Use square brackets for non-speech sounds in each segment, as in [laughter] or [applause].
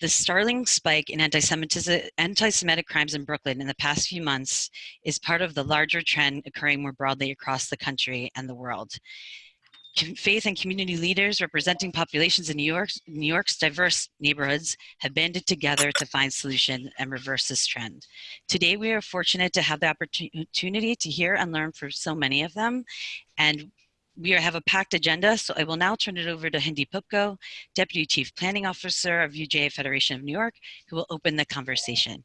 The startling spike in anti-Semitic crimes in Brooklyn in the past few months is part of the larger trend occurring more broadly across the country and the world. Faith and community leaders representing populations in New, York, New York's diverse neighborhoods have banded together to find solution and reverse this trend. Today, we are fortunate to have the opportunity to hear and learn from so many of them. And we have a packed agenda, so I will now turn it over to Hindy Poupko, Deputy Chief Planning Officer of UJA Federation of New York, who will open the conversation.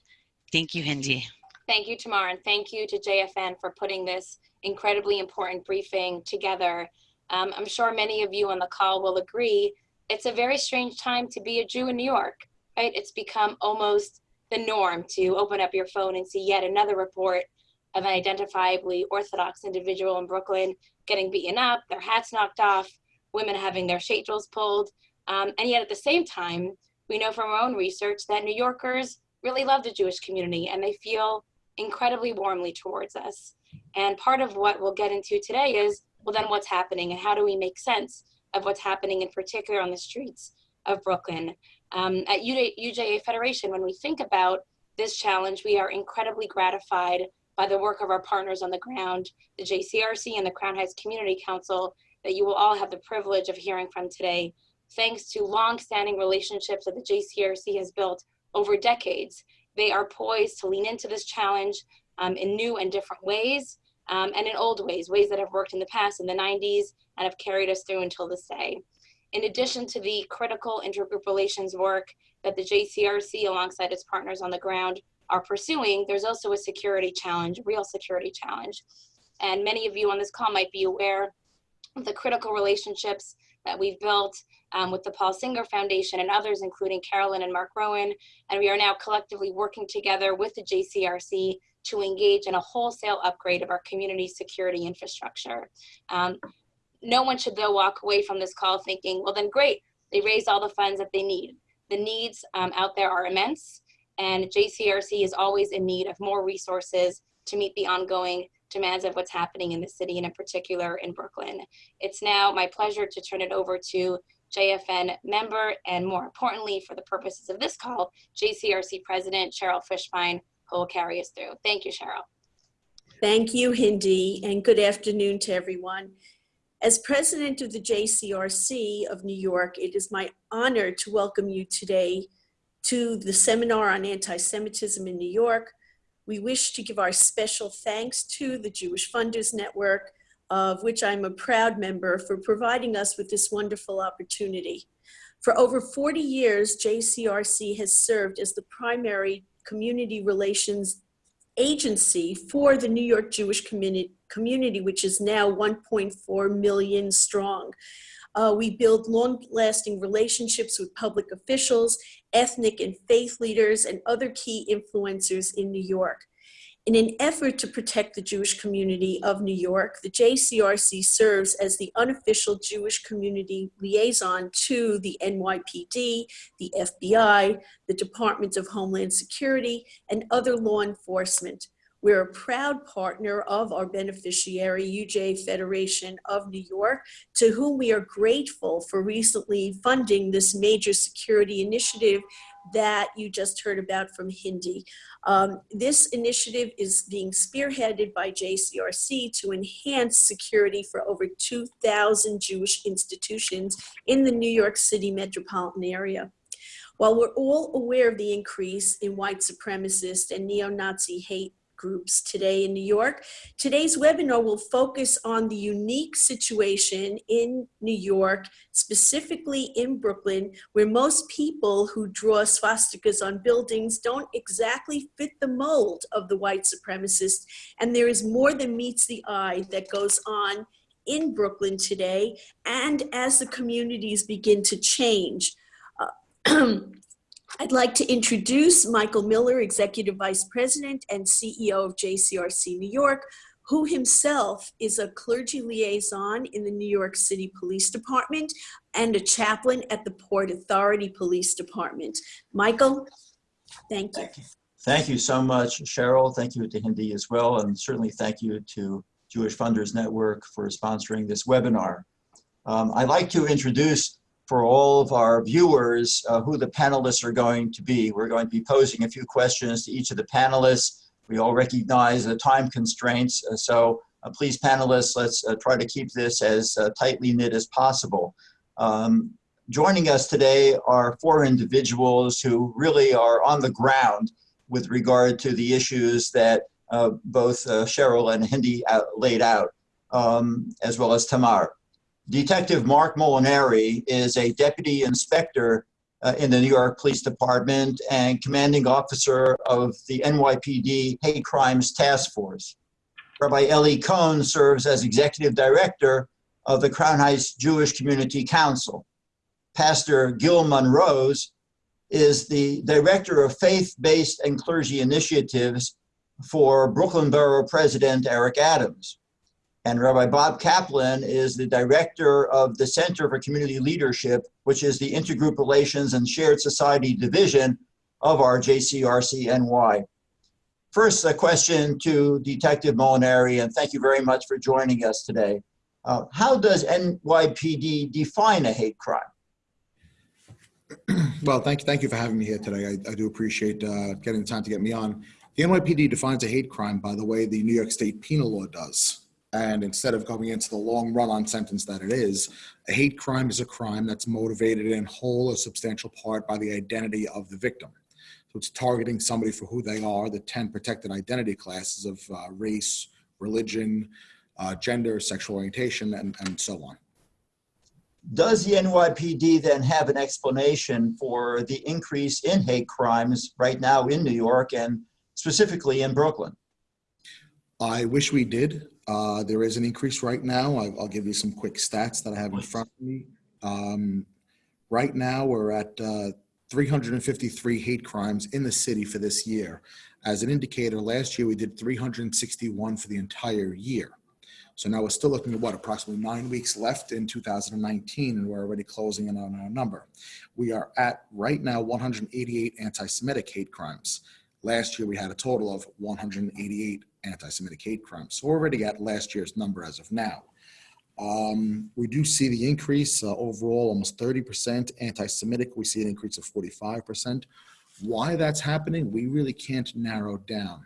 Thank you, Hindy. Thank you, Tamar, and thank you to JFN for putting this incredibly important briefing together. Um, I'm sure many of you on the call will agree, it's a very strange time to be a Jew in New York, right? It's become almost the norm to open up your phone and see yet another report of an identifiably Orthodox individual in Brooklyn getting beaten up, their hats knocked off, women having their sheitels pulled. Um, and yet at the same time, we know from our own research that New Yorkers really love the Jewish community and they feel incredibly warmly towards us. And part of what we'll get into today is, well, then what's happening and how do we make sense of what's happening in particular on the streets of Brooklyn? Um, at UJA Federation, when we think about this challenge, we are incredibly gratified by the work of our partners on the ground, the JCRC and the Crown Heights Community Council that you will all have the privilege of hearing from today. Thanks to long-standing relationships that the JCRC has built over decades, they are poised to lean into this challenge um, in new and different ways um, and in old ways, ways that have worked in the past in the 90s and have carried us through until this day. In addition to the critical intergroup relations work that the JCRC alongside its partners on the ground are pursuing, there's also a security challenge, real security challenge. And many of you on this call might be aware of the critical relationships that we've built um, with the Paul Singer Foundation and others, including Carolyn and Marc Rowan. And we are now collectively working together with the JCRC to engage in a wholesale upgrade of our community security infrastructure. Um, no one should though walk away from this call thinking, well then great, they raised all the funds that they need. The needs um, out there are immense and JCRC is always in need of more resources to meet the ongoing demands of what's happening in the city and in particular in Brooklyn. It's now my pleasure to turn it over to JFN member and more importantly for the purposes of this call, JCRC President Cheryl Fishbein who will carry us through. Thank you, Cheryl. Thank you, Hindy, and good afternoon to everyone. As president of the JCRC of New York, it is my honor to welcome you today to the Seminar on Anti-Semitism in New York. We wish to give our special thanks to the Jewish Funders Network, of which I'm a proud member, for providing us with this wonderful opportunity. For over 40 years, JCRC has served as the primary community relations agency for the New York Jewish community, community which is now 1.4 million strong. Uh, we build long-lasting relationships with public officials, ethnic and faith leaders, and other key influencers in New York. In an effort to protect the Jewish community of New York, the JCRC serves as the unofficial Jewish community liaison to the NYPD, the FBI, the Department of Homeland Security, and other law enforcement. We're a proud partner of our beneficiary, UJA Federation of New York, to whom we are grateful for recently funding this major security initiative that you just heard about from Hindy. Um, this initiative is being spearheaded by JCRC to enhance security for over 2,000 Jewish institutions in the New York City metropolitan area. While we're all aware of the increase in white supremacist and neo-Nazi hate groups today in New York. Today's webinar will focus on the unique situation in New York, specifically in Brooklyn, where most people who draw swastikas on buildings don't exactly fit the mold of the white supremacist. And there is more than meets the eye that goes on in Brooklyn today and as the communities begin to change. Uh, [clears throat] I'd like to introduce Michael Miller, Executive Vice President and CEO of JCRC New York, who himself is a clergy liaison in the New York City Police Department and a chaplain at the Port Authority Police Department. Michael, thank you. Thank you, so much, Cheryl. Thank you to Hindy as well, and certainly thank you to Jewish Funders Network for sponsoring this webinar. Um, I'd like to introduce for all of our viewers uh, who the panelists are going to be. We're going to be posing a few questions to each of the panelists. We all recognize the time constraints, uh, so uh, please panelists, let's uh, try to keep this as uh, tightly knit as possible. Um, joining us today are four individuals who really are on the ground with regard to the issues that uh, both Cheryl and Hindy out, laid out, um, as well as Tamar. Detective Mark Molinari is a deputy inspector uh, in the New York Police Department and commanding officer of the NYPD Hate Crimes Task Force. Rabbi Eli Cohn serves as executive director of the Crown Heights Jewish Community Council. Pastor Gil Monrose is the director of faith-based and clergy initiatives for Brooklyn Borough President Eric Adams. And Rabbi Bob Kaplan is the director of the Center for Community Leadership, which is the Intergroup Relations and Shared Society Division of our JCRC-NY. First, a question to Detective Molinari, and thank you very much for joining us today. Uh, how does NYPD define a hate crime? [clears throat] Well, thank you, thank you for having me here today. I, I do appreciate uh, getting the time to get me on. The NYPD defines a hate crime by the way the New York State penal law does. And instead of going into the long run-on sentence that it is, a hate crime is a crime that's motivated in whole or substantial part by the identity of the victim. So it's targeting somebody for who they are, the 10 protected identity classes of uh, race, religion, uh, gender, sexual orientation, and, and so on. Does the NYPD then have an explanation for the increase in hate crimes right now in New York and specifically in Brooklyn? I wish we did. Uh, there is an increase right now. I, I'll give you some quick stats that I have in front of me. Um, right now, we're at uh, 353 hate crimes in the city for this year. As an indicator, last year we did 361 for the entire year. So now we're still looking at what, approximately nine weeks left in 2019, and we're already closing in on our number. We are at right now 188 anti-Semitic hate crimes. Last year we had a total of 188 anti-Semitic hate crimes. So we're already at last year's number as of now. Um, we do see the increase uh, overall, almost 30% anti-Semitic. We see an increase of 45%. Why that's happening, we really can't narrow down.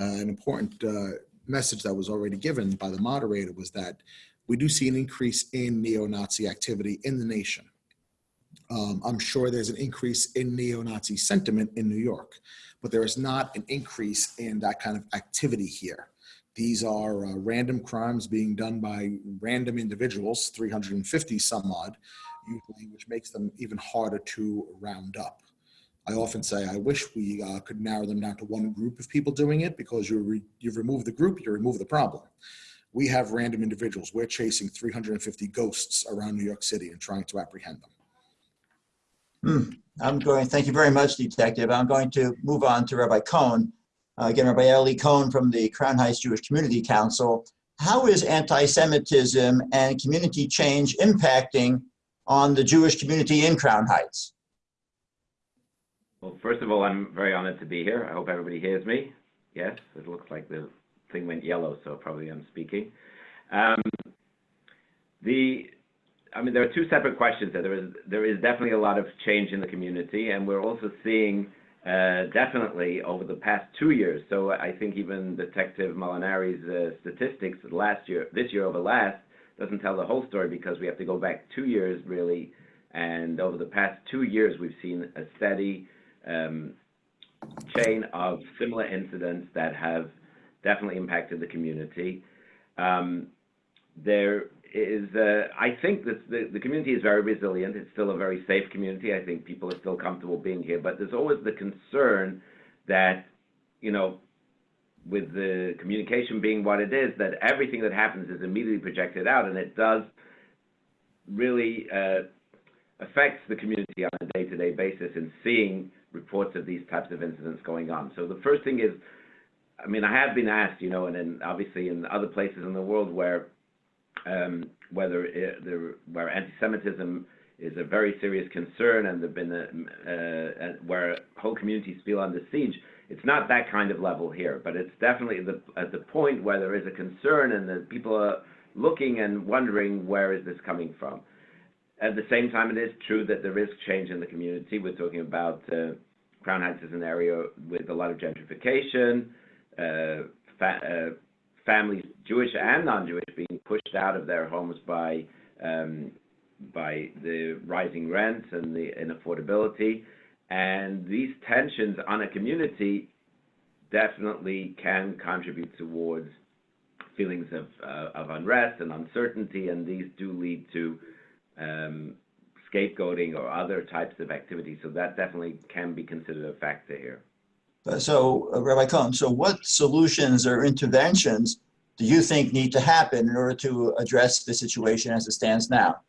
Uh, an important uh, message that was already given by the moderator was that we do see an increase in neo-Nazi activity in the nation. Um, I'm sure there's an increase in neo-Nazi sentiment in New York, but there is not an increase in that kind of activity here. These are uh, random crimes being done by random individuals, 350 some odd, usually, which makes them even harder to round up. I often say I wish we uh, could narrow them down to one group of people doing it because you re you've removed the group, you remove the problem. We have random individuals. We're chasing 350 ghosts around New York City and trying to apprehend them. Hmm. I'm going, thank you very much, Detective. I'm going to move on to Rabbi Cohn. Uh, again, Rabbi Eli Cohn from the Crown Heights Jewish Community Council. How is anti-Semitism and community change impacting on the Jewish community in Crown Heights? Well, first of all, I'm very honored to be here. I hope everybody hears me. Yes, it looks like the thing went yellow, so probably I'm speaking. Um, the, I mean, there are two separate questions there. There is, there is definitely a lot of change in the community, and we're also seeing uh, definitely over the past two years. So I think even Detective Molinari's uh, statistics last year, this year over last, doesn't tell the whole story because we have to go back two years really. And over the past two years, we've seen a steady um, chain of similar incidents that have definitely impacted the community. Um, there is, I think that the, the community is very resilient. It's still a very safe community. I think people are still comfortable being here, but there's always the concern that, you know, with the communication being what it is, that everything that happens is immediately projected out, and it does really uh, affects the community on a day-to-day -day basis in seeing reports of these types of incidents going on. So the first thing is, I mean, I have been asked, you know, and then obviously in other places in the world where um, whether it, where anti-Semitism is a very serious concern and there've been a, uh, where whole communities feel under siege. It's not that kind of level here, but it's definitely the, at the point where there is a concern and that people are looking and wondering where is this coming from. at the same time, it is true that there is change in the community. We're talking about uh, Crown Heights is an area with a lot of gentrification, uh, fa- uh, families, Jewish and non-Jewish, being pushed out of their homes by um, by the rising rents and the inaffordability. And these tensions on a community definitely can contribute towards feelings of, uh, of unrest and uncertainty, and these do lead to um, scapegoating or other types of activity. So that definitely can be considered a factor here. Uh, So uh, Rabbi Cohen, so what solutions or interventions do you think need to happen in order to address the situation as it stands now?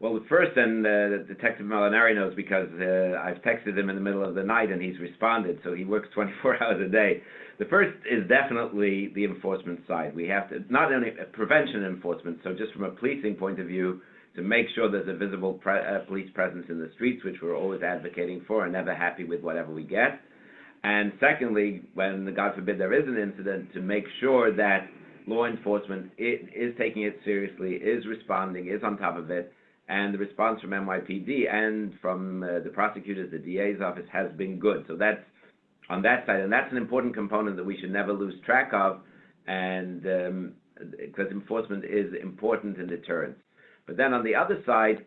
Well, the first, and uh, Detective Molinari knows because uh, I've texted him in the middle of the night and he's responded. So he works [laughs] 24 hours a day. The first is definitely the enforcement side. We have to not only prevention enforcement, so just from a policing point of view, to make sure there's a visible pre- uh, police presence in the streets, which we're always advocating for, and never happy with whatever we get. And secondly, when God forbid there is an incident, to make sure that law enforcement is taking it seriously, is responding, is on top of it, and the response from NYPD and from uh, the prosecutors, the DA's office has been good. So that's on that side, and that's an important component that we should never lose track of, and um, because enforcement is important in deterrence. But then on the other side,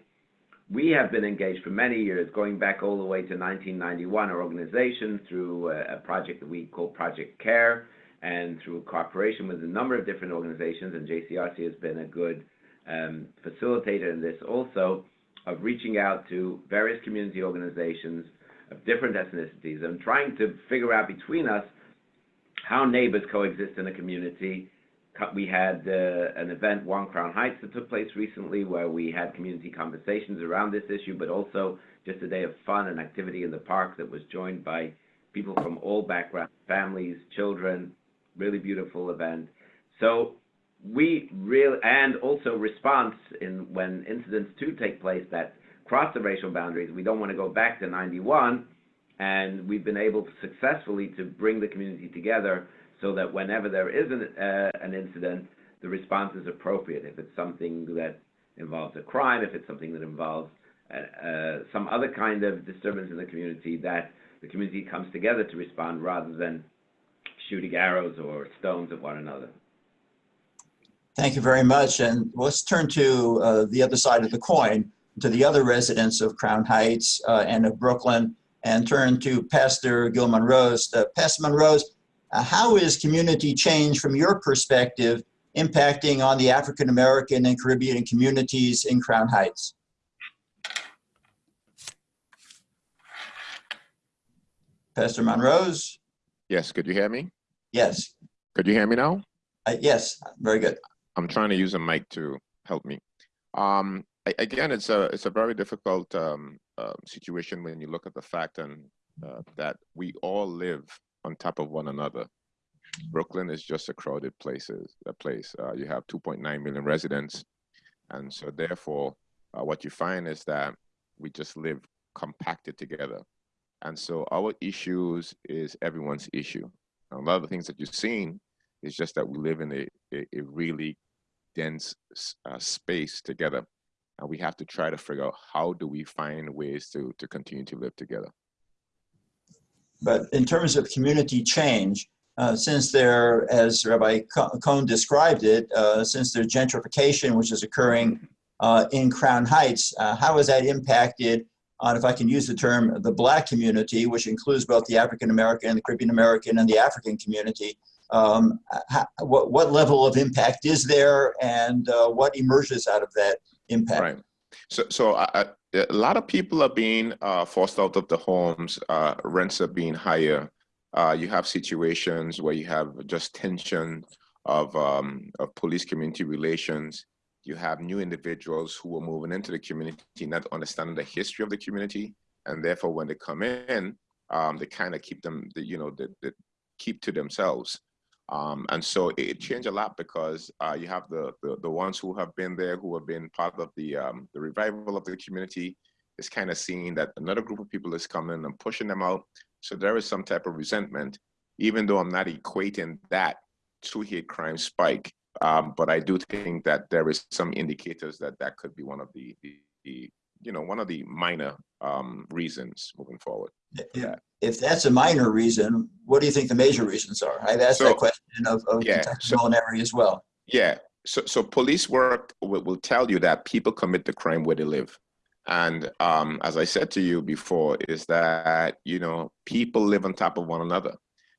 we have been engaged for many years, going back all the way to 1991, our organization through a, a project that we call Project Care, and through cooperation with a number of different organizations, and JCRC has been a good um, facilitator in this also, of reaching out to various community organizations of different ethnicities and trying to figure out between us how neighbors coexist in a community. We had uh, an event, One Crown Heights, that took place recently where we had community conversations around this issue, but also just a day of fun and activity in the park that was joined by people from all backgrounds, families, children, really beautiful event. So we really, and also response in when incidents do take place that cross the racial boundaries. We don't want to go back to 91, and we've been able to successfully to bring the community together so that whenever there is an, uh, an incident, the response is appropriate. If it's something that involves a crime, if it's something that involves uh, uh, some other kind of disturbance in the community, that the community comes together to respond rather than shooting arrows or stones at one another. Thank you very much. And let's turn to uh, the other side of the coin, to the other residents of Crown Heights uh, and of Brooklyn, and turn to Pastor Gil Monrose. Uh, Pastor Monrose, uh, how is community change from your perspective impacting on the African American and Caribbean communities in Crown Heights? Pastor Monrose? Yes, could you hear me? Yes. Could you hear me now? Uh, yes, very good. I'm trying to use a mic to help me. Um, again, it's a it's a very difficult um, uh, situation when you look at the fact and uh, that we all live on top of one another. Brooklyn is just a crowded places a place. Uh, you have 2.9 million residents, and so therefore, uh, what you find is that we just live compacted together, and so our issues is everyone's issue. A lot of the things that you're seeing is just that we live in a, a, a really dense uh, space together and we have to try to figure out how do we find ways to to continue to live together But in terms of community change, uh, since there, as Rabbi Co- Cohn described it, uh, since there's gentrification which is occurring uh, in Crown Heights, uh, how has that impacted on, if I can use the term, the Black community, which includes both the African American, and the Caribbean American, and the African community? Um, how, what, what level of impact is there, and uh, what emerges out of that impact? right so so I, a lot of people are being uh, forced out of the homes uh, rents are being higher. Uh, you have situations where you have just tension of um, of police community relations. You have new individuals who are moving into the community not understanding the history of the community. And therefore when they come in um, they kind of keep them the, you know they keep to themselves um, and so it, changed a lot because uh, you have the, the the ones who have been there who have been part of the um, the revival of the community. Is kind of seeing that another group of people is coming and pushing them out. So there is some type of resentment even though i'm not equating that to hate crime spike Um, but I do think that there is some indicators that that could be one of the, the, the you know, one of the minor um, reasons moving forward. Yeah. If that's a minor reason, what do you think the major reasons are? I've asked So- that question of, of Yeah, so- as well. Yeah. So, so police work will, will tell you that people commit the crime where they live. And um, as I said to you before, is that, you know, people live on top of one another.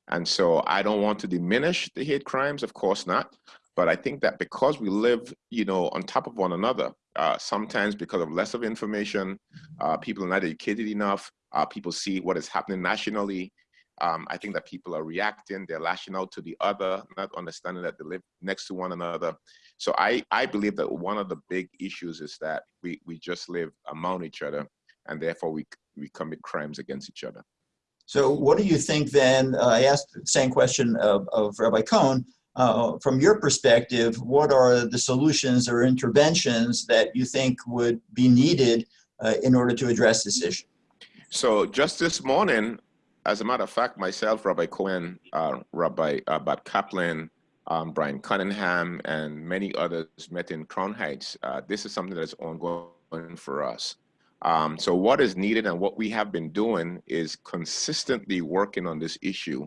And so I don't want to diminish the hate crimes, of course not. But I think that because we live, you know, on top of one another, uh, sometimes because of less of information, uh, people are not educated enough, uh, people see what is happening nationally, um, I think that people are reacting, they're lashing out to the other, not understanding that they live next to one another. So I, I believe that one of the big issues is that we, we just live among each other and therefore we, we commit crimes against each other. So what do you think then, uh, I asked the same question of, of Rabbi Cohn, uh, from your perspective, what are the solutions or interventions that you think would be needed uh, in order to address this issue? So just this morning, as a matter of fact, myself, Rabbi Cohen, uh, Rabbi uh, Bob Kaplan, um, Brian Cunningham, and many others met in Crown Heights. Uh, this is something that is ongoing for us. Um, so what is needed and what we have been doing is consistently working on this issue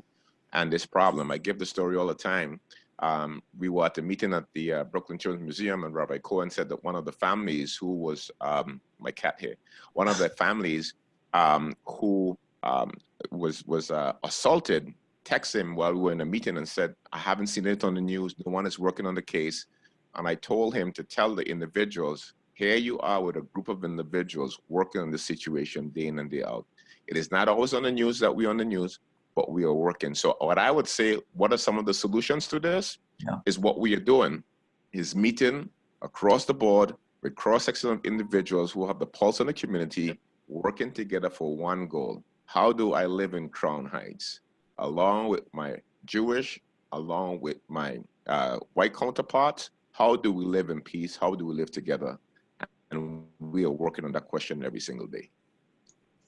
and this problem. I give the story all the time. Um, we were at a meeting at the uh, Brooklyn Children's Museum and Rabbi Cohen said that one of the families who was, um, my cat here, one of the [laughs] families um, who um, was was uh, assaulted texted him while we were in a meeting and said, I haven't seen it on the news. No one is working on the case. And I told him to tell the individuals, here you are with a group of individuals working on the situation day in and day out. It is not always on the news that we're on the news, but we are working. So what I would say, what are some of the solutions to this? Yeah. Is what we are doing is meeting across the board with cross-section of individuals who have the pulse on the community, working together for one goal. How do I live in Crown Heights? Along with my Jewish, along with my uh, white counterparts, how do we live in peace? How do we live together? And we are working on that question every single day.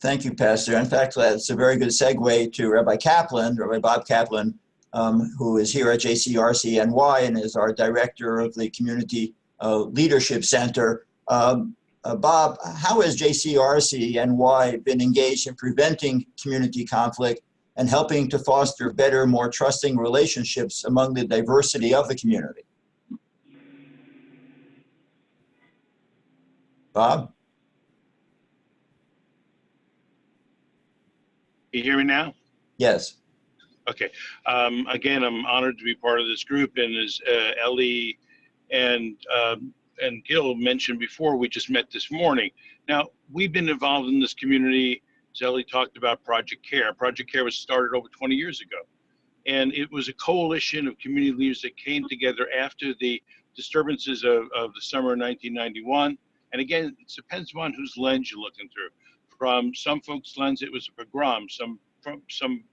Thank you, Pastor. In fact, that's a very good segue to Rabbi Kaplan, Rabbi Bob Kaplan, um, who is here at JCRCNY and is our director of the Community uh, Leadership Center. Um, uh, Bob, how has JCRCNY been engaged in preventing community conflict and helping to foster better, more trusting relationships among the diversity of the community? Bob? You hear me now? Yes. Okay. Um, again, I'm honored to be part of this group, and as uh, Ellie and um, and Gil mentioned before, we just met this morning. Now we've been involved in this community. As Ellie talked about Project Care. Project Care was started over 20 years ago, and it was a coalition of community leaders that came together after the disturbances of, of the summer of 1991. And again, it depends upon whose lens you're looking through. From some folks' lens, it was a pogrom. Some from some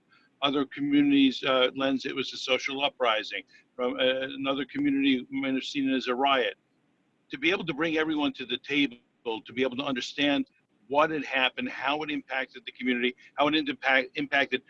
other communities' uh, lens, it was a social uprising. From uh, another community, might have seen it as a riot. To be able to bring everyone to the table, to be able to understand what had happened, how it impacted the community, how it impact, impacted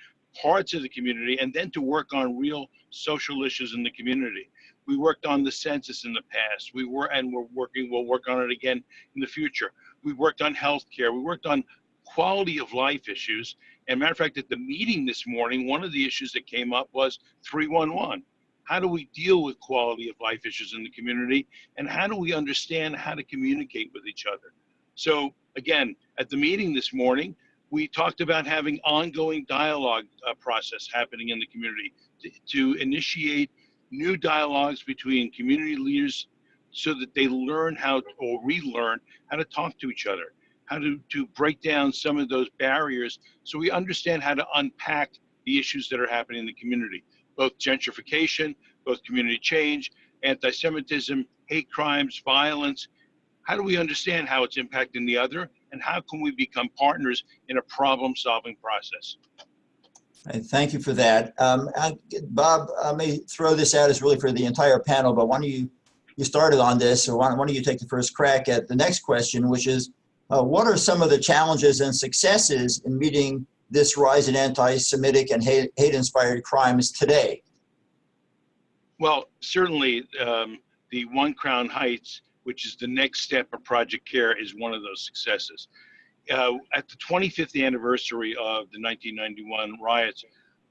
parts of the community, and then to work on real social issues in the community. We worked on the census in the past. We were, and we're working, we'll work on it again in the future. We worked on healthcare. We worked on quality of life issues. And matter of fact, at the meeting this morning, one of the issues that came up was 311. How do we deal with quality of life issues in the community? And how do we understand how to communicate with each other? So again, at the meeting this morning, we talked about having ongoing dialogue uh, process happening in the community to, to initiate new dialogues between community leaders so that they learn how to, or relearn how to talk to each other, how to, to break down some of those barriers so we understand how to unpack the issues that are happening in the community, both gentrification, both community change, anti-Semitism, hate crimes, violence. How do we understand how it's impacting the other and how can we become partners in a problem-solving process? Right, Thank you for that. Um, I- Bob, I may throw this out as really for the entire panel, but why don't you, you started on this, so why why don't you take the first crack at the next question, which is, uh, what are some of the challenges and successes in meeting this rise in anti-Semitic and hate- hate-inspired crimes today? Well, certainly, um, the One Crown Heights, which is the next step of Project CARE, is one of those successes. Uh, at the 25th anniversary of the 1991 riots,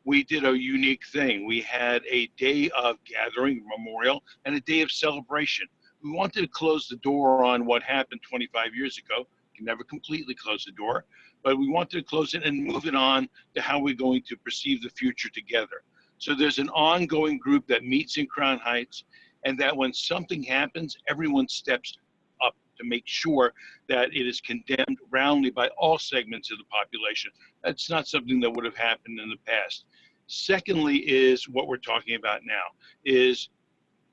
we did a unique thing. We had a day of gathering, memorial, and a day of celebration. We wanted to close the door on what happened 25 years ago. Can never completely close the door, but we wanted to close it and move it on to how we're going to perceive the future together. So there's an ongoing group that meets in Crown Heights, and that when something happens, everyone steps up to make sure that it is condemned roundly by all segments of the population. That's not something that would have happened in the past. Secondly, is what we're talking about now is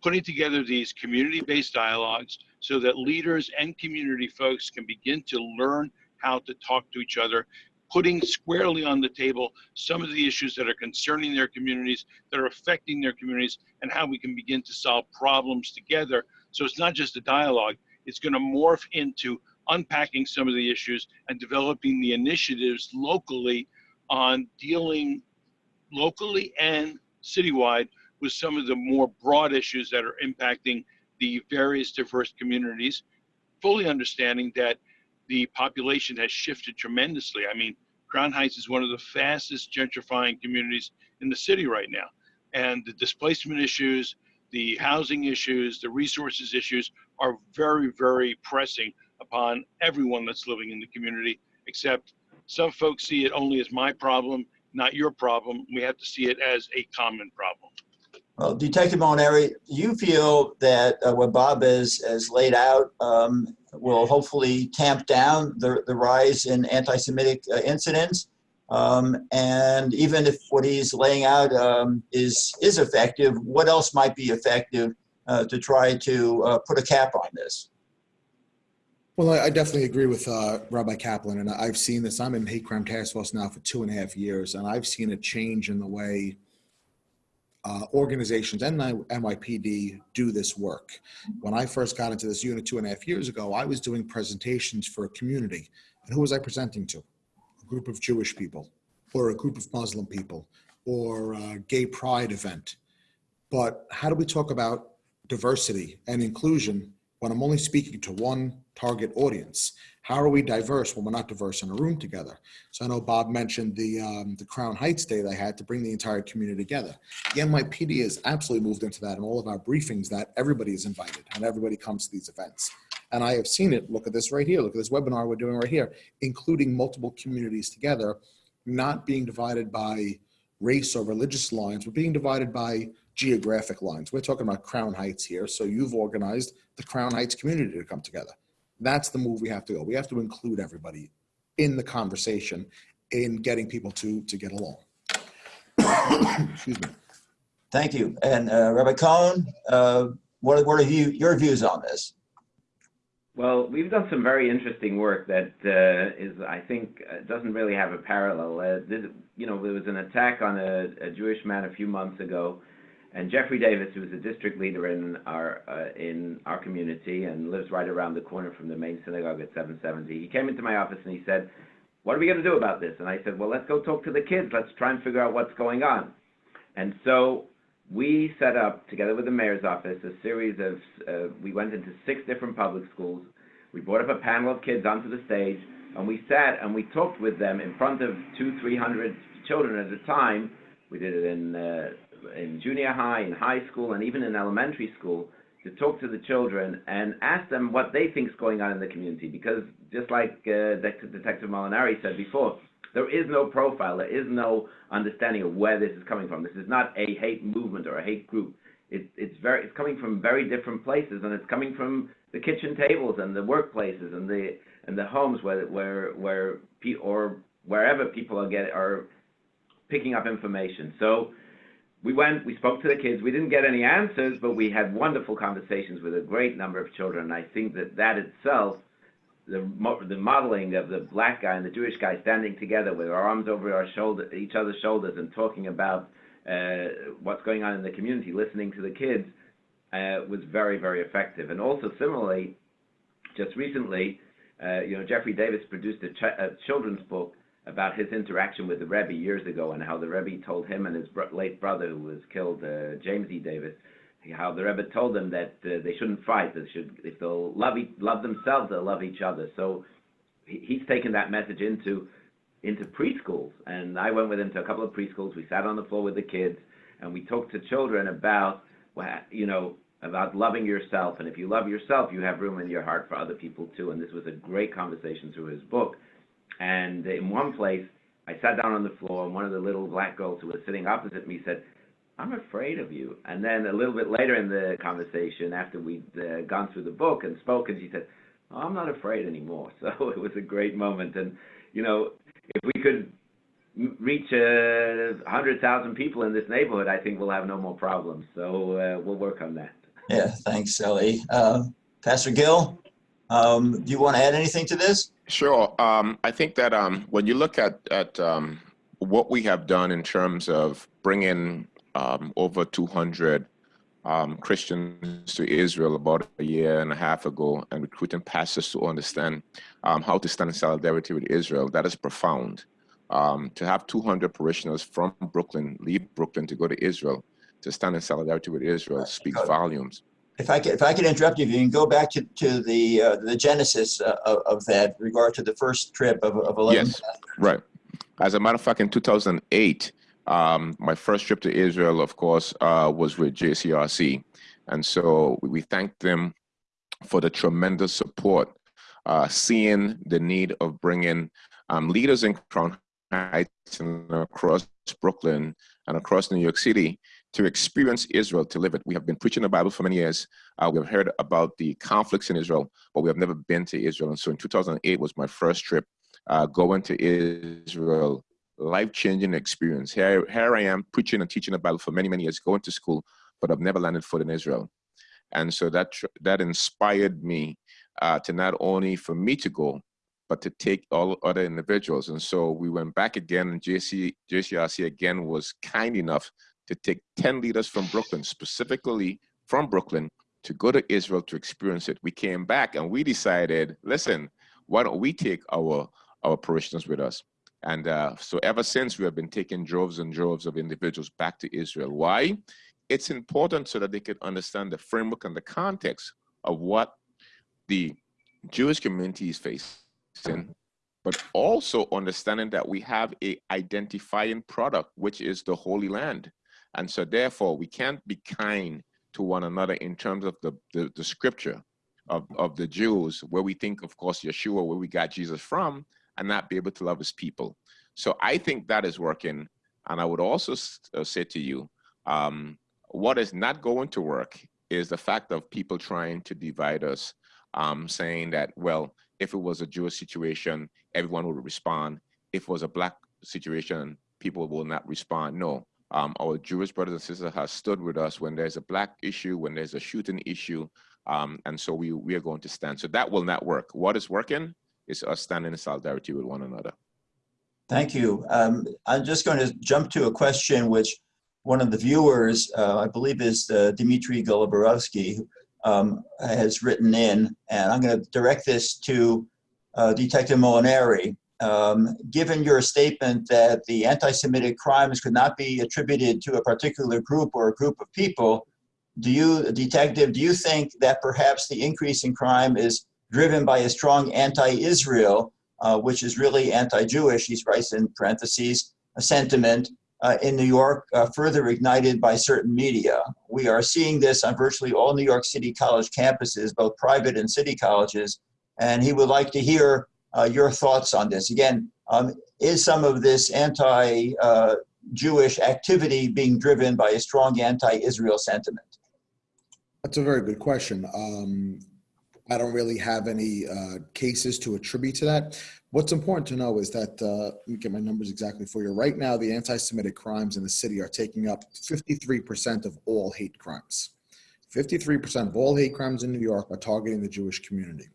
putting together these community-based dialogues so that leaders and community folks can begin to learn how to talk to each other putting squarely on the table some of the issues that are concerning their communities, that are affecting their communities, and how we can begin to solve problems together. So it's not just a dialogue, it's going to morph into unpacking some of the issues and developing the initiatives locally on dealing locally and citywide with some of the more broad issues that are impacting the various diverse communities, fully understanding that the population has shifted tremendously. I mean, Crown Heights is one of the fastest gentrifying communities in the city right now. And the displacement issues, the housing issues, the resources issues are very, very pressing upon everyone that's living in the community, except some folks see it only as my problem, not your problem. We have to see it as a common problem. Well, Detective Molinari, you feel that uh, what Bob has, has laid out um, will hopefully tamp down the, the rise in anti-Semitic uh, incidents? Um, and even if what he's laying out um, is, is effective, what else might be effective uh, to try to uh, put a cap on this? Well, I I definitely agree with uh, Rabbi Kaplan, and I've seen this. I'm in hate crime task force now for two and a half years, and I've seen a change in the way uh, organizations and NYPD do this work. When I first got into this unit two and a half years ago, I was doing presentations for a community. And who was I presenting to? A group of Jewish people, or a group of Muslim people, or a gay pride event. But how do we talk about diversity and inclusion when I'm only speaking to one target audience? How are we diverse when we're not diverse in a room together? So I know Bob mentioned the um, the Crown Heights Day they had to bring the entire community together. The NYPD has absolutely moved into that in all of our briefings that everybody is invited and everybody comes to these events. And I have seen it. Look at this right here. Look at this webinar we're doing right here, including multiple communities together, not being divided by race or religious lines, but being divided by geographic lines. We're talking about Crown Heights here. So you've organized the Crown Heights community to come together. That's the move we have to go. We have to include everybody in the conversation in getting people to, to get along. [coughs] Excuse me. Thank you. And uh, Rabbi Cohen, uh, what, what are you, your views on this? Well, we've done some very interesting work that uh, is, I think, uh, doesn't really have a parallel. Uh, this, you know, there was an attack on a, a Jewish man a few months ago and Jeffrey Davis, who is a district leader in our uh, in our community and lives right around the corner from the main synagogue at 770, he came into my office and he said, "What are we going to do about this?" And I said, "Well, let's go talk to the kids. Let's try and figure out what's going on." And so we set up, together with the mayor's office, a series of. Uh, we went into six different public schools. We brought up a panel of kids onto the stage, and we sat and we talked with them in front of two, three hundred children at a time. We did it in uh, in junior high, in high school, and even in elementary school to talk to the children and ask them what they think is going on in the community. Because just like uh, Detective Molinari said before, there is no profile, there is no understanding of where this is coming from. This is not a hate movement or a hate group. It, it's very, it's coming from very different places, and it's coming from the kitchen tables and the workplaces and the and the homes where where where or wherever people are get are picking up information. So we went, we spoke to the kids. We didn't get any answers, but we had wonderful conversations with a great number of children. And I think that that itself, the, the modeling of the black guy and the Jewish guy standing together with our arms over our shoulder, each other's shoulders and talking about uh, what's going on in the community, listening to the kids, uh, was very, very effective. And also similarly, just recently, uh, you know, Jeffrey Davis produced a, ch a children's book about his interaction with the Rebbe years ago and how the Rebbe told him and his late brother, who was killed, uh, James E. Davis, how the Rebbe told them that uh, they shouldn't fight. They should, if they'll love e- love themselves, they'll love each other. So he, he's taken that message into into preschools, and I went with him to a couple of preschools. We sat on the floor with the kids, and we talked to children about, you know, about loving yourself. And if you love yourself, you have room in your heart for other people too. And this was a great conversation through his book. And in one place, I sat down on the floor, and one of the little black girls who was sitting opposite me said, I'm afraid of you. And then a little bit later in the conversation, after we'd uh, gone through the book and spoken, she said, oh, I'm not afraid anymore. [laughs] So it was a great moment. And, you know, if we could reach uh, 100,000 people in this neighborhood, I think we'll have no more problems. So uh, we'll work on that. Yeah, thanks, Ellie. Um, Pastor Gil, um, do you want to add anything to this? Sure. Um, I think that um, when you look at at um, what we have done in terms of bringing um, over 200 um, Christians to Israel about a year and a half ago, and recruiting pastors to understand um, how to stand in solidarity with Israel, that is profound. Um, to have 200 parishioners from Brooklyn leave Brooklyn to go to Israel to stand in solidarity with Israel speaks volumes. If I could, if I could interrupt you, if you can go back to, to the, uh, the genesis uh, of, of that regard to the first trip of, of 11. Yes, right. As a matter of fact, in 2008, um, my first trip to Israel, of course, uh, was with JCRC. And so we thanked them for the tremendous support, uh, seeing the need of bringing um, leaders in Crown Heights and across Brooklyn and across New York City to experience Israel, to live it. We have been preaching the Bible for many years. Uh, we've heard about the conflicts in Israel, but we have never been to Israel. And so in 2008 was my first trip uh, going to Israel, life-changing experience. Here, here I am preaching and teaching the Bible for many, many years, going to school, but I've never landed foot in Israel. And so that that inspired me uh, to not only for me to go, but to take all other individuals. And so we went back again, and JC, JCRC again was kind enough to take 10 leaders from Brooklyn, specifically from Brooklyn, to go to Israel to experience it. We came back and we decided, listen, why don't we take our our parishioners with us? And uh, so ever since we have been taking droves and droves of individuals back to Israel. Why? It's important so that they can understand the framework and the context of what the Jewish community is facing, but also understanding that we have a identifying product, which is the Holy Land. And so therefore we can't be kind to one another in terms of the, the, the scripture of, of the Jews, where we think, of course, Yeshua, where we got Jesus from, and not be able to love his people. So I think that is working. And I would also uh, say to you, um, what is not going to work is the fact of people trying to divide us, um, saying that, well, if it was a Jewish situation, everyone would respond. If it was a black situation, people will not respond. No, um, our Jewish brothers and sisters have stood with us when there's a black issue, when there's a shooting issue, um, and so we we are going to stand. So that will not work. What is working is us standing in solidarity with one another. Thank you. Um, I'm just going to jump to a question which one of the viewers, uh, I believe is uh, Dmitry Goloborovsky, um, has written in, and I'm going to direct this to uh, Detective Molinari. Um, given your statement that the anti-Semitic crimes could not be attributed to a particular group or a group of people, do you, Detective, do you think that perhaps the increase in crime is driven by a strong anti-Israel uh, which is really anti-Jewish, he writes in parentheses, a sentiment uh, in New York uh, further ignited by certain media. We are seeing this on virtually all New York City college campuses, both private and city colleges, and he would like to hear uh, your thoughts on this. Again, um, is some of this anti-Jewish activity being driven by a strong anti-Israel sentiment? That's a very good question. Um, I don't really have any uh, cases to attribute to that. What's important to know is that, uh, let me get my numbers exactly for you. Right now, the anti-Semitic crimes in the city are taking up 53% of all hate crimes. 53% of all hate crimes in New York are targeting the Jewish community.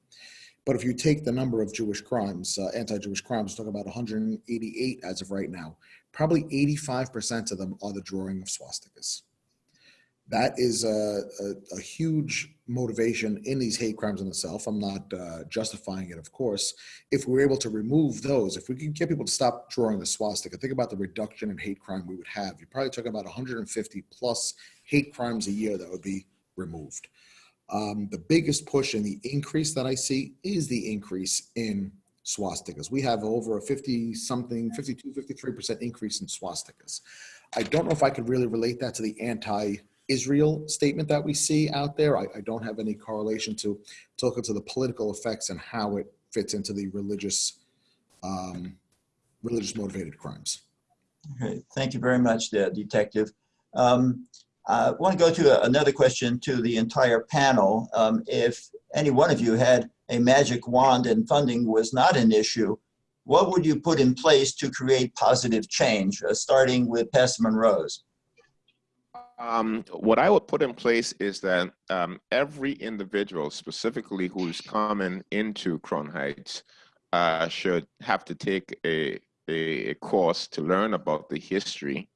But if you take the number of Jewish crimes, uh, anti-Jewish crimes, talk about 188 as of right now, probably 85% of them are the drawing of swastikas. that is a, a, a huge motivation in these hate crimes in itself. I'm not uh, justifying it, of course. If we're able to remove those, if we can get people to stop drawing the swastika, think about the reduction in hate crime we would have. You're probably talking about 150 plus hate crimes a year that would be removed. Um, the biggest push and the increase that I see is the increase in swastikas. We have over a 50 something, 52, 53% increase in swastikas. I don't know if I could really relate that to the anti Israel statement that we see out there. I, I don't have any correlation to, to look into the political effects and how it fits into the religious, um, religious motivated crimes. Okay, thank you very much, Detective. Um, I want to go to a- another question to the entire panel. Um, if any one of you had a magic wand and funding was not an issue, what would you put in place to create positive change, uh, starting with Pastor Monrose? Um, what I would put in place is that um, every individual, specifically who's coming into Crown Heights, uh, should have to take a, a, a course to learn about the history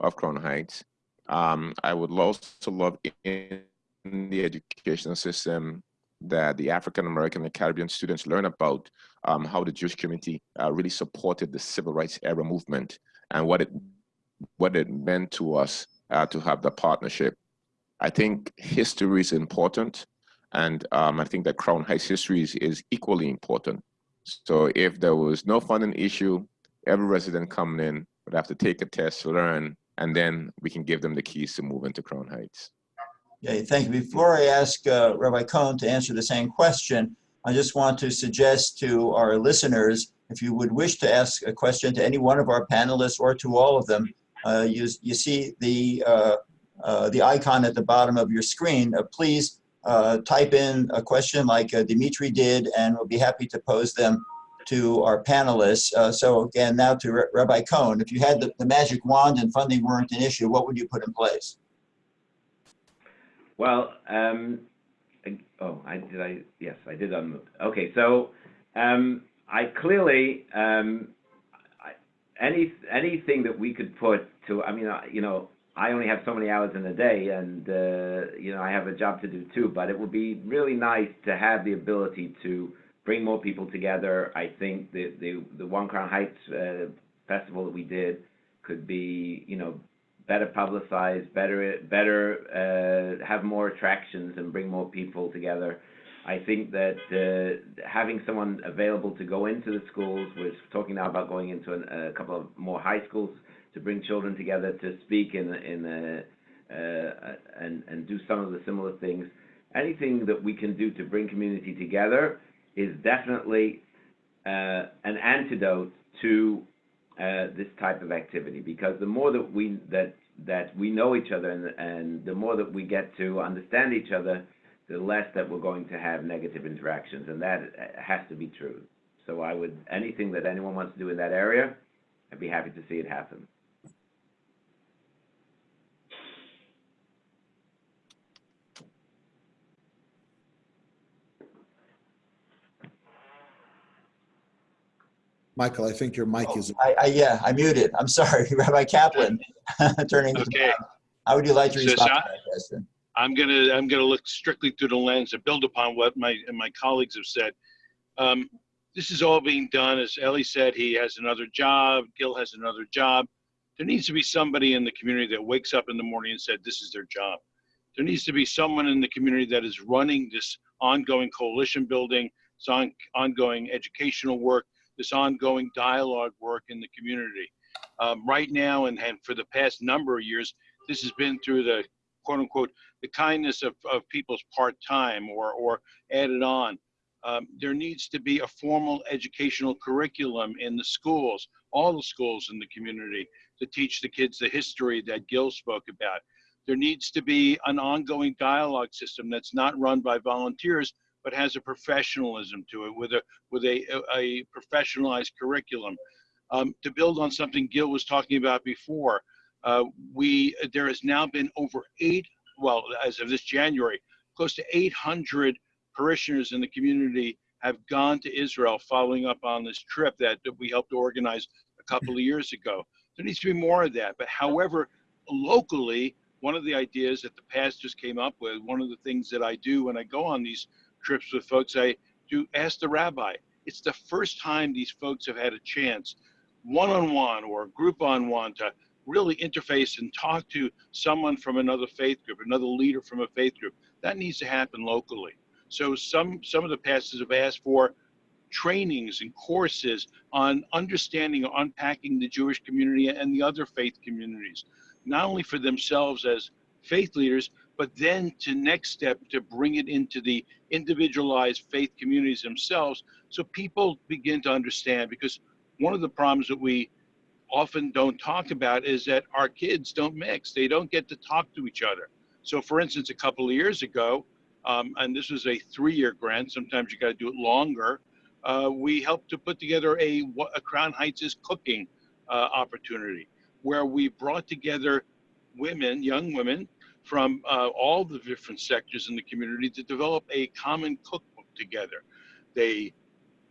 of Crown Heights. Um, I would also love in the educational system that the African American and Caribbean students learn about um, how the Jewish community uh, really supported the civil rights era movement and what it what it meant to us uh, to have the partnership. I think history is important, and um, I think that Crown Heights history is, is equally important. So if there was no funding issue, every resident coming in would have to take a test, to learn, and then we can give them the keys to move into Crown Heights. Okay, thank you. Before I ask uh, Rabbi Cohn to answer the same question, I just want to suggest to our listeners, if you would wish to ask a question to any one of our panelists or to all of them, uh, you, you see the, uh, uh, the icon at the bottom of your screen. Uh, please uh, type in a question like Dimitri did, and we'll be happy to pose them to our panelists. Uh, so again, now to Rabbi Cohn, if you had the, the magic wand and funding weren't an issue, what would you put in place? Well, um, oh, I did. I yes, I did unmute. Okay, so um, I clearly um, any anything that we could put to. I mean, you know, I only have so many hours in a day, and uh, you know, I have a job to do too. But it would be really nice to have the ability to bring more people together. I think the the the One Crown Heights uh, festival that we did could be, you know, better publicized, better, better uh, have more attractions and bring more people together. I think that uh, having someone available to go into the schools, we're talking now about going into an, a couple of more high schools to bring children together to speak in in a, uh, and and do some of the similar things. Anything that we can do to bring community together is definitely uh, an antidote to uh, this type of activity because the more that we that that we know each other and, and the more that we get to understand each other, the less that we're going to have negative interactions, and that has to be true. So I would anything that anyone wants to do in that area, I'd be happy to see it happen. Michael, I think your mic is, I, I, yeah, I muted. I'm sorry, [laughs] Rabbi Kaplan, [laughs] turning Okay. How would you like to So, respond to that question? I'm gonna I'm gonna look strictly through the lens and build upon what my and my colleagues have said. Um, this is all being done, as Ellie said. He has another job. Gil has another job. There needs to be somebody in the community that wakes up in the morning and said, "This is their job." There needs to be someone in the community that is running this ongoing coalition building, this on, ongoing educational work, this ongoing dialogue work in the community. Um, right now, and, and for the past number of years, this has been through the quote unquote the kindness of, of people's part-time or, or added on. Um, there needs to be a formal educational curriculum in the schools, all the schools in the community to teach the kids the history that Gil spoke about. There needs to be an ongoing dialogue system that's not run by volunteers, but has a professionalism to it with a, with a, a professionalized curriculum. Um, to build on something Gil was talking about before, uh, we, there has now been over eight well, as of this January, close to 800 parishioners in the community have gone to Israel following up on this trip that, that we helped organize a couple of years ago. There needs to be more of that. But however, locally, one of the ideas that the pastors came up with, one of the things that I do when I go on these trips with folks, I do ask the rabbi. It's the first time these folks have had a chance, one on one or group on one, to really interface and talk to someone from another faith group, another leader from a faith group. That needs to happen locally. So some some of the pastors have asked for trainings and courses on understanding or unpacking the Jewish community and the other faith communities, not only for themselves as faith leaders, but then to next step to bring it into the individualized faith communities themselves so people begin to understand because one of the problems that we often don't talk about is that our kids don't mix. They don't get to talk to each other. So for instance a couple of years ago um, and this was a three-year grant sometimes you got to do it longer uh, we helped to put together a, a crown heights is cooking uh, opportunity where we brought together women young women from uh, all the different sectors in the community to develop a common cookbook together they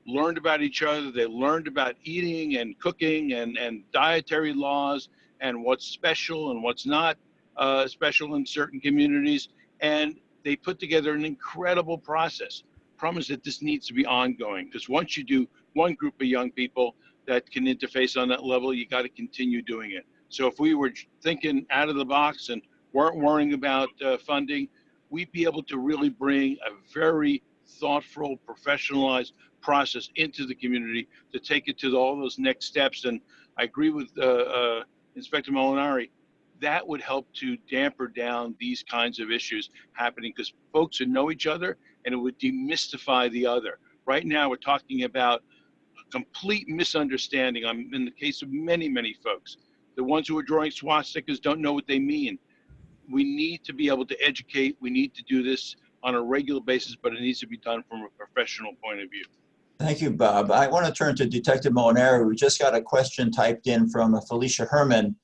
learned about each other. They learned about eating and cooking and, and dietary laws and what's special and what's not uh, special in certain communities. And they put together an incredible process. Promise that this needs to be ongoing because once you do one group of young people that can interface on that level, you got to continue doing it. So if we were thinking out of the box and weren't worrying about uh, funding, we'd be able to really bring a very thoughtful, professionalized process into the community to take it to all those next steps. And I agree with uh, uh, Inspector Molinari. That would help to damper down these kinds of issues happening because folks would know each other and it would demystify the other. Right now, we're talking about a complete misunderstanding. I'm in the case of many, many folks. The ones who are drawing swastikas don't know what they mean. We need to be able to educate. We need to do this on a regular basis, but it needs to be done from a professional point of view. Thank you, Bob. I want to turn to Detective Molinari. We just got a question typed in from Felicia Herman.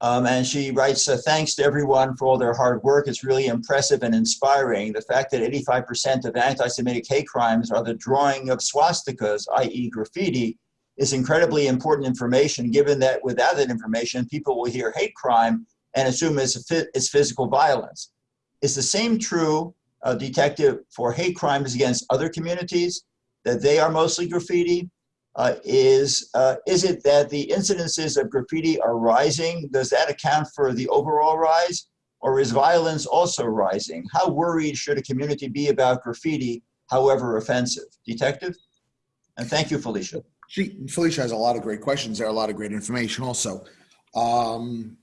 Um, and she writes, uh, thanks to everyone for all their hard work. It's really impressive and inspiring. The fact that 85% of anti-Semitic hate crimes are the drawing of swastikas, i.e. graffiti, is incredibly important information given that without that information, people will hear hate crime and assume it's, it's physical violence. Is the same true, uh, Detective, for hate crimes against other communities? that they are mostly graffiti? Uh, is, uh, is it that the incidences of graffiti are rising? Does that account for the overall rise? Or is violence also rising? How worried should a community be about graffiti, however offensive? Detective? And thank you, Felicia. She, Felicia has a lot of great questions there, are a lot of great information also. Um,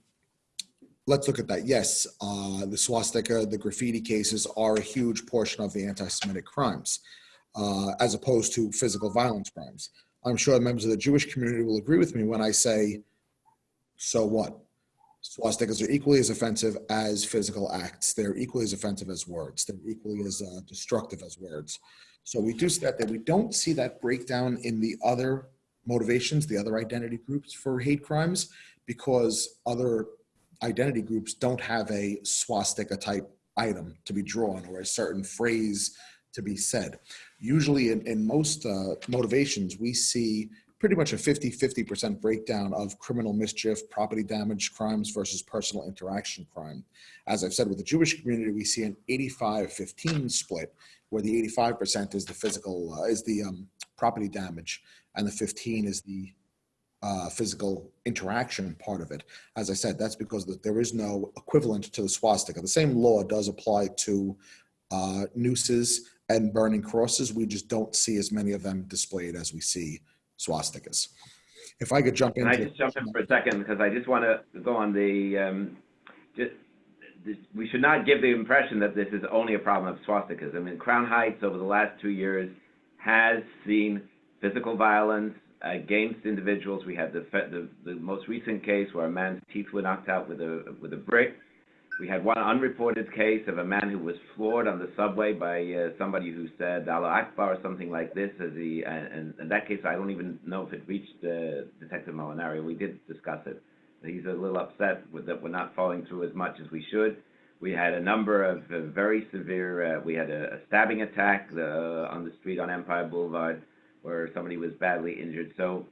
let's look at that. Yes, uh, the swastika, the graffiti cases are a huge portion of the anti-Semitic crimes uh, as opposed to physical violence crimes. I'm sure members of the Jewish community will agree with me when I say, so what? Swastikas are equally as offensive as physical acts. They're equally as offensive as words. They're equally as uh, destructive as words. So we do see that, that we don't see that breakdown in the other motivations, the other identity groups for hate crimes, because other identity groups don't have a swastika type item to be drawn or a certain phrase to be said usually in, in most uh, motivations, we see pretty much a 50-50% breakdown of criminal mischief, property damage crimes versus personal interaction crime. As I've said with the Jewish community, we see an 85-15 split where the 85% is the physical, uh, is the um, property damage and the 15 is the uh, physical interaction part of it. As I said, that's because there is no equivalent to the swastika. The same law does apply to uh, nooses and burning crosses. We just don't see as many of them displayed as we see swastikas. If I could jump in. I just jump in for a second because I just want to go on the, um, just, this, we should not give the impression that this is only a problem of swastikas. I mean, Crown Heights over the last two years has seen physical violence against individuals. We had the, the, the most recent case where a man's teeth were knocked out with a, with a brick. We had one unreported case of a man who was floored on the subway by uh, somebody who said Allah Akbar or something like this. As he, and in that case, I don't even know if it reached uh, Detective Molinari. We did discuss it. He's a little upset with that we're not following through as much as we should. We had a number of uh, very severe, uh, we had a, a stabbing attack uh, on the street on Empire Boulevard where somebody was badly injured. So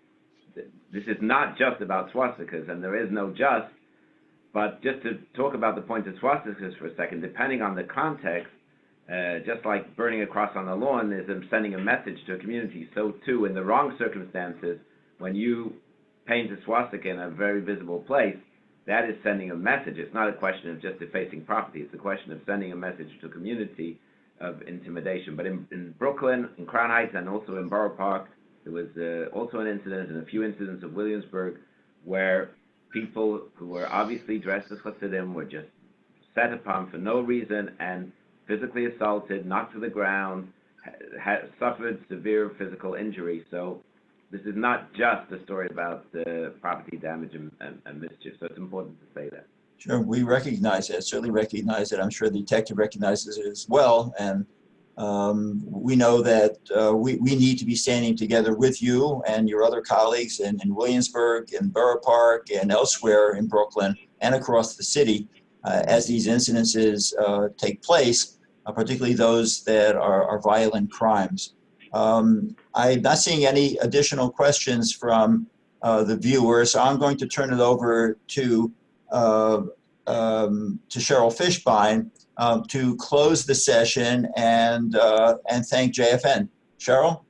th this is not just about swastikas, and there is no just But just to talk about the point of swastikas for a second, depending on the context, uh, just like burning a cross on the lawn is sending a message to a community, so too in the wrong circumstances, when you paint a swastika in a very visible place, that is sending a message. It's not a question of just defacing property. It's a question of sending a message to a community of intimidation. But in, in Brooklyn, in Crown Heights, and also in Borough Park, there was uh, also an incident and a few incidents of Williamsburg where people who were obviously dressed as Hasidim were just set upon for no reason and physically assaulted, knocked to the ground, suffered severe physical injury. So this is not just a story about uh, property damage and, and, and mischief. So it's important to say that. Sure, we recognize it, certainly recognize it. I'm sure the detective recognizes it as well. And um, we know that uh, we, we need to be standing together with you and your other colleagues in, in Williamsburg, in Borough Park, and elsewhere in Brooklyn and across the city uh, as these incidences uh, take place, uh, particularly those that are, are violent crimes. Um, I'm not seeing any additional questions from uh, the viewers, so I'm going to turn it over to um, to Cheryl Fishbein um, to close the session and uh, and thank JFN. Cheryl?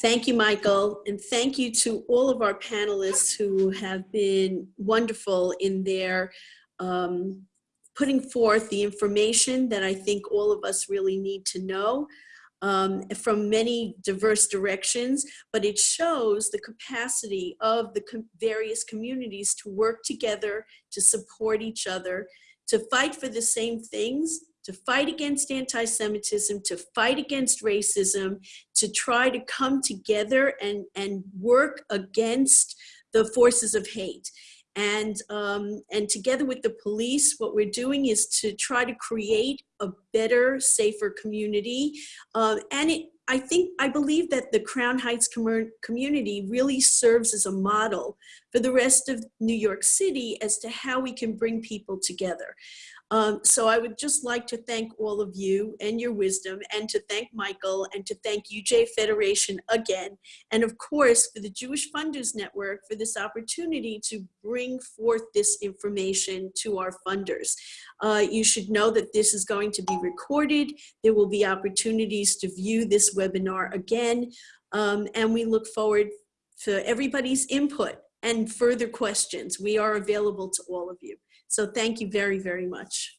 Thank you, Michael, and thank you to all of our panelists who have been wonderful in their um, putting forth the information that I think all of us really need to know um, from many diverse directions, but it shows the capacity of the com various communities to work together, to support each other, to fight for the same things, to fight against anti-Semitism, to fight against racism, to try to come together and, and work against the forces of hate. And, um, and together with the police, what we're doing is to try to create a better, safer community. Um, and it, I think, I believe that the Crown Heights com community really serves as a model for the rest of New York City as to how we can bring people together. Um, so I would just like to thank all of you and your wisdom and to thank Michael and to thank UJA Federation again. And of course, for the Jewish Funders Network for this opportunity to bring forth this information to our funders. Uh, you should know that this is going to be recorded. There will be opportunities to view this webinar again. Um, and we look forward to everybody's input and further questions. We are available to all of you. So thank you very, very much.